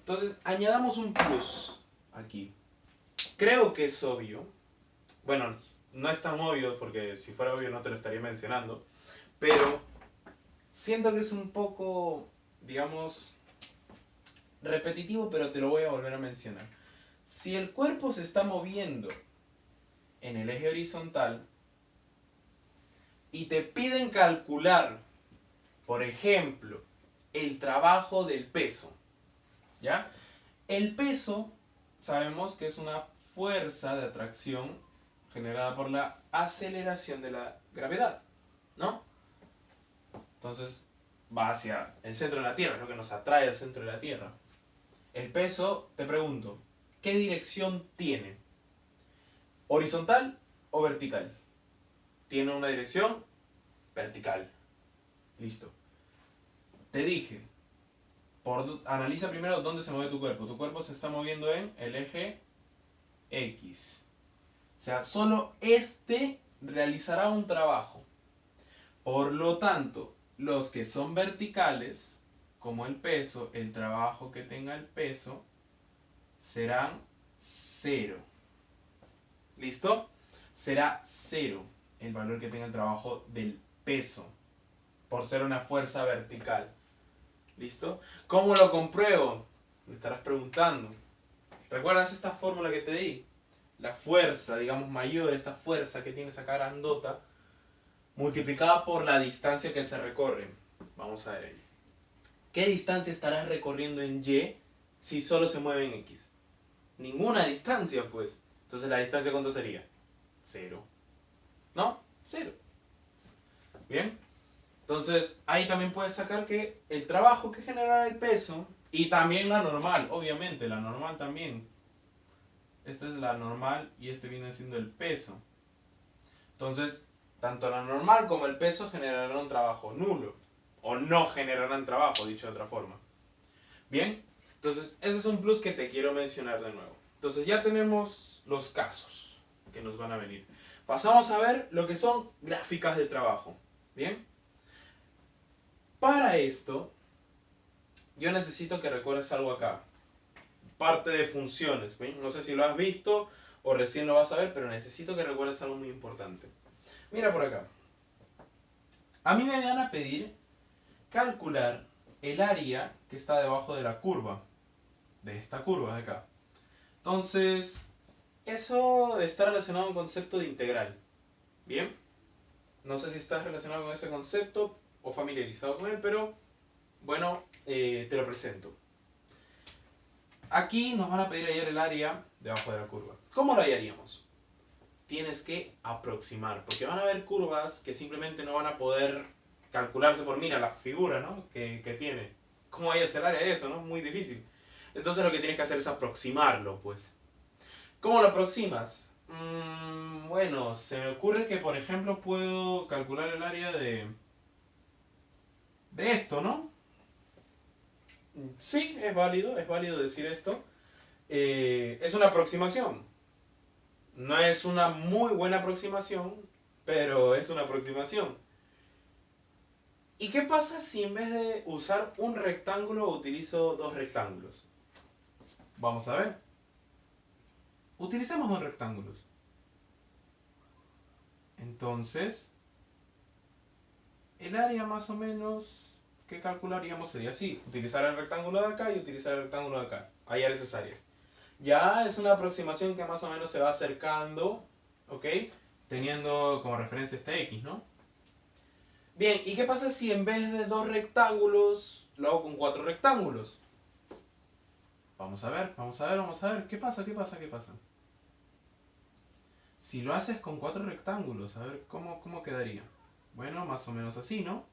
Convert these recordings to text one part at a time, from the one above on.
Entonces, añadamos un plus aquí. Creo que es obvio. Bueno, no es tan obvio porque si fuera obvio no te lo estaría mencionando. Pero siento que es un poco, digamos, repetitivo, pero te lo voy a volver a mencionar. Si el cuerpo se está moviendo en el eje horizontal y te piden calcular, por ejemplo, el trabajo del peso, ¿ya? El peso sabemos que es una fuerza de atracción generada por la aceleración de la gravedad, ¿no? Entonces va hacia el centro de la Tierra, es lo que nos atrae al centro de la Tierra. El peso, te pregunto, ¿qué dirección tiene? ¿Horizontal o vertical? Tiene una dirección vertical. Listo. Te dije, por, analiza primero dónde se mueve tu cuerpo. Tu cuerpo se está moviendo en el eje X. O sea, solo este realizará un trabajo. Por lo tanto, los que son verticales, como el peso, el trabajo que tenga el peso, serán cero. ¿Listo? Será cero el valor que tenga el trabajo del peso, por ser una fuerza vertical. ¿Listo? ¿Cómo lo compruebo? Me estarás preguntando. ¿Recuerdas esta fórmula que te di? La fuerza, digamos, mayor, esta fuerza que tiene esa grandota, multiplicada por la distancia que se recorre. Vamos a ver ahí. ¿Qué distancia estarás recorriendo en Y si solo se mueve en X? Ninguna distancia, pues. Entonces, ¿la distancia cuánto sería? Cero. ¿No? Cero. Bien. Entonces, ahí también puedes sacar que el trabajo que genera el peso, y también la normal, obviamente, la normal también. Esta es la normal y este viene siendo el peso. Entonces, tanto la normal como el peso generarán trabajo nulo. O no generarán trabajo, dicho de otra forma. Bien, entonces ese es un plus que te quiero mencionar de nuevo. Entonces ya tenemos los casos que nos van a venir. Pasamos a ver lo que son gráficas de trabajo. Bien. Para esto, yo necesito que recuerdes algo acá. Parte de funciones. No sé si lo has visto o recién lo vas a ver, pero necesito que recuerdes algo muy importante. Mira por acá. A mí me van a pedir calcular el área que está debajo de la curva. De esta curva de acá. Entonces, eso está relacionado a un concepto de integral. ¿Bien? No sé si estás relacionado con ese concepto o familiarizado con él, pero bueno, eh, te lo presento. Aquí nos van a pedir hallar el área debajo de la curva. ¿Cómo lo hallaríamos? tienes que aproximar, porque van a haber curvas que simplemente no van a poder calcularse por, mira, la figura ¿no? que, tiene. ¿Cómo a hacer área de eso? ¿no? Muy difícil. Entonces lo que tienes que hacer es aproximarlo, pues. ¿Cómo lo aproximas? Mm, bueno, se me ocurre que, por ejemplo, puedo calcular el área de... De esto, ¿no? Sí, es válido, es válido decir esto. Eh, es una aproximación. No es una muy buena aproximación, pero es una aproximación. ¿Y qué pasa si en vez de usar un rectángulo utilizo dos rectángulos? Vamos a ver. Utilicemos dos rectángulos. Entonces, el área más o menos que calcularíamos sería así. Utilizar el rectángulo de acá y utilizar el rectángulo de acá. Hallar esas áreas ya es una aproximación que más o menos se va acercando, ¿ok? Teniendo como referencia este X, ¿no? Bien, ¿y qué pasa si en vez de dos rectángulos lo hago con cuatro rectángulos? Vamos a ver, vamos a ver, vamos a ver. ¿Qué pasa, qué pasa, qué pasa? Si lo haces con cuatro rectángulos, a ver, ¿cómo, cómo quedaría? Bueno, más o menos así, ¿no?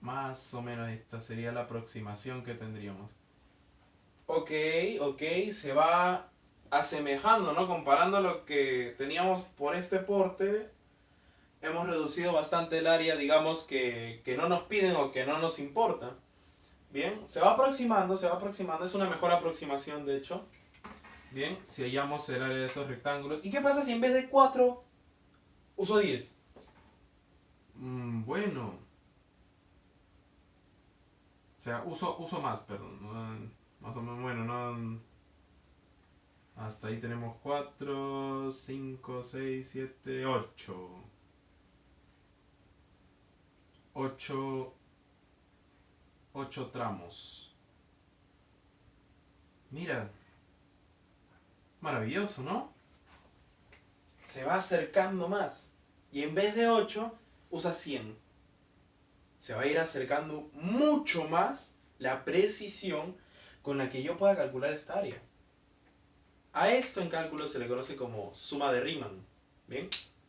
Más o menos esta sería la aproximación que tendríamos. Ok, ok, se va asemejando, ¿no? Comparando lo que teníamos por este porte, hemos reducido bastante el área, digamos, que, que no nos piden o que no nos importa. Bien, se va aproximando, se va aproximando, es una mejor aproximación de hecho. Bien, si hallamos el área de esos rectángulos. ¿Y qué pasa si en vez de 4 uso 10? Mm, bueno, O sea, uso, uso más, perdón. Más o menos, bueno, no... Hasta ahí tenemos 4, 5, 6, 7, 8. 8, 8 tramos. Mira. Maravilloso, ¿no? Se va acercando más. Y en vez de 8, usa 100. Se va a ir acercando mucho más la precisión con la que yo pueda calcular esta área. A esto en cálculo se le conoce como suma de Riemann, ¿bien?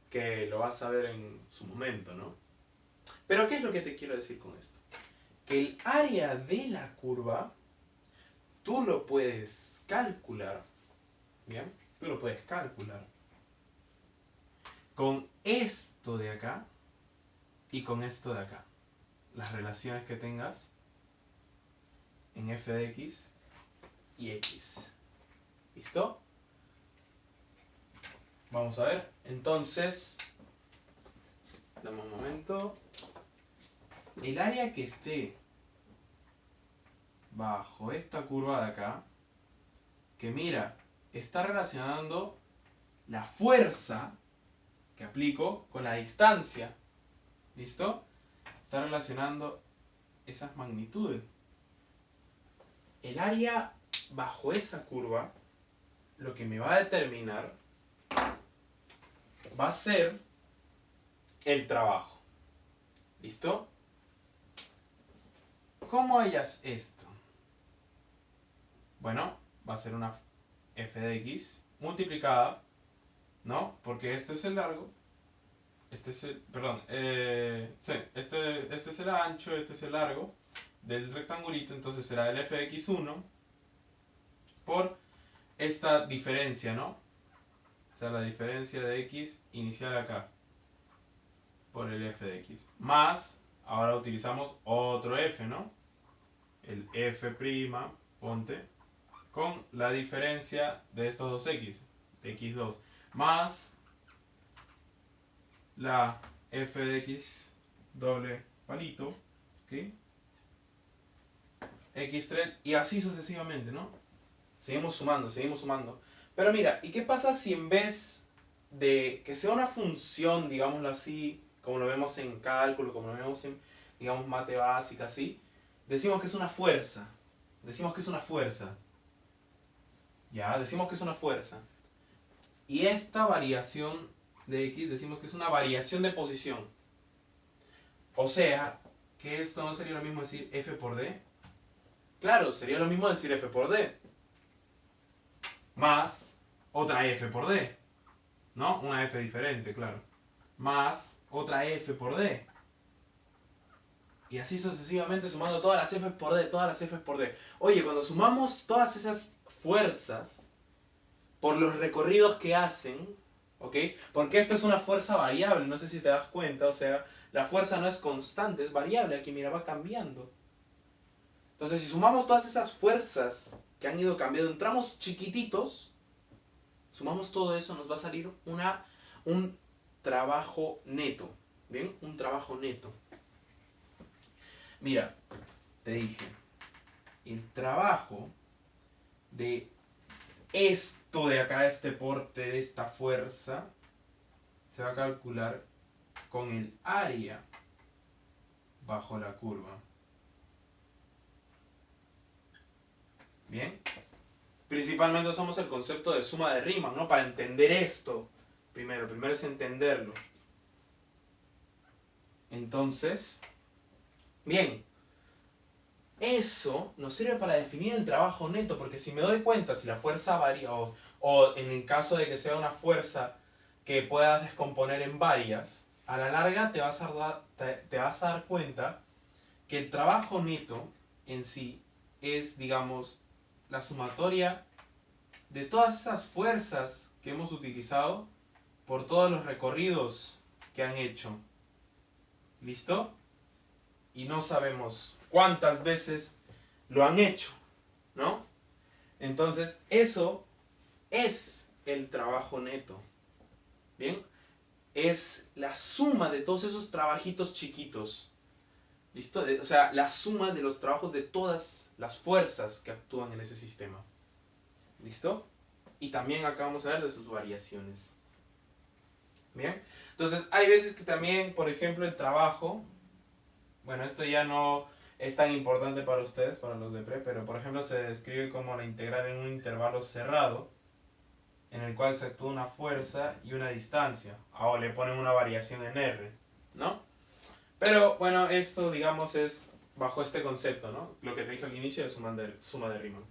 Que lo vas a ver en su momento, ¿no? Pero ¿qué es lo que te quiero decir con esto? Que el área de la curva, tú lo puedes calcular, ¿bien? Tú lo puedes calcular con esto de acá y con esto de acá. Las relaciones que tengas en f de x y x. ¿Listo? Vamos a ver. Entonces, dame un momento. El área que esté bajo esta curva de acá, que mira, está relacionando la fuerza que aplico con la distancia. ¿Listo? Está relacionando esas magnitudes. El área bajo esa curva, lo que me va a determinar va a ser el trabajo. ¿Listo? ¿Cómo hallas esto? Bueno, va a ser una f de x multiplicada, ¿no? Porque este es el largo, este es el, perdón, eh, sí, este, este es el ancho, este es el largo del rectangulito, entonces será el f de x1 por esta diferencia, ¿no? O sea, la diferencia de x inicial acá por el f de x. Más, ahora utilizamos otro f, ¿no? El f', ponte, con la diferencia de estos dos x, de x2, más la f de x doble palito, ¿ok? x3 y así sucesivamente, ¿no? Seguimos sumando, seguimos sumando. Pero mira, ¿y qué pasa si en vez de que sea una función, digámoslo así, como lo vemos en cálculo, como lo vemos en, digamos, mate básica, así, decimos que es una fuerza. Decimos que es una fuerza. Ya, decimos que es una fuerza. Y esta variación de x decimos que es una variación de posición. O sea, que esto no sería lo mismo decir f por d. Claro, sería lo mismo decir f por d. Más otra f por d. ¿No? Una f diferente, claro. Más otra f por d. Y así sucesivamente sumando todas las f por d, todas las f por d. Oye, cuando sumamos todas esas fuerzas por los recorridos que hacen, ¿ok? Porque esto es una fuerza variable, no sé si te das cuenta, o sea, la fuerza no es constante, es variable, aquí mira, va cambiando. Entonces, si sumamos todas esas fuerzas que han ido cambiando en tramos chiquititos, sumamos todo eso, nos va a salir una, un trabajo neto, ¿bien? Un trabajo neto. Mira, te dije, el trabajo de esto de acá, este porte de esta fuerza, se va a calcular con el área bajo la curva. Bien. Principalmente usamos el concepto de suma de Riemann, ¿no? Para entender esto. Primero, primero es entenderlo. Entonces, bien, eso nos sirve para definir el trabajo neto, porque si me doy cuenta, si la fuerza varía, o, en el caso de que sea una fuerza que puedas descomponer en varias, a la larga te vas a, dar, te, vas a dar cuenta que el trabajo neto en sí es, digamos, la sumatoria de todas esas fuerzas que hemos utilizado por todos los recorridos que han hecho. ¿Listo? Y no sabemos cuántas veces lo han hecho, ¿no? Entonces, eso es el trabajo neto. ¿Bien? Es la suma de todos esos trabajitos chiquitos. ¿Listo? O sea, la suma de los trabajos de todas las fuerzas que actúan en ese sistema. ¿Listo? Y también acá vamos a ver de sus variaciones. Bien. Entonces, hay veces que también, por ejemplo, el trabajo, bueno, esto ya no es tan importante para ustedes, para los de pre, pero por ejemplo se describe como la integral en un intervalo cerrado, en el cual se actúa una fuerza y una distancia. Ahora le ponen una variación en R, ¿no? Pero bueno, esto digamos es bajo este concepto, ¿no? Lo que te dije al inicio de suma de, suma de Riemann.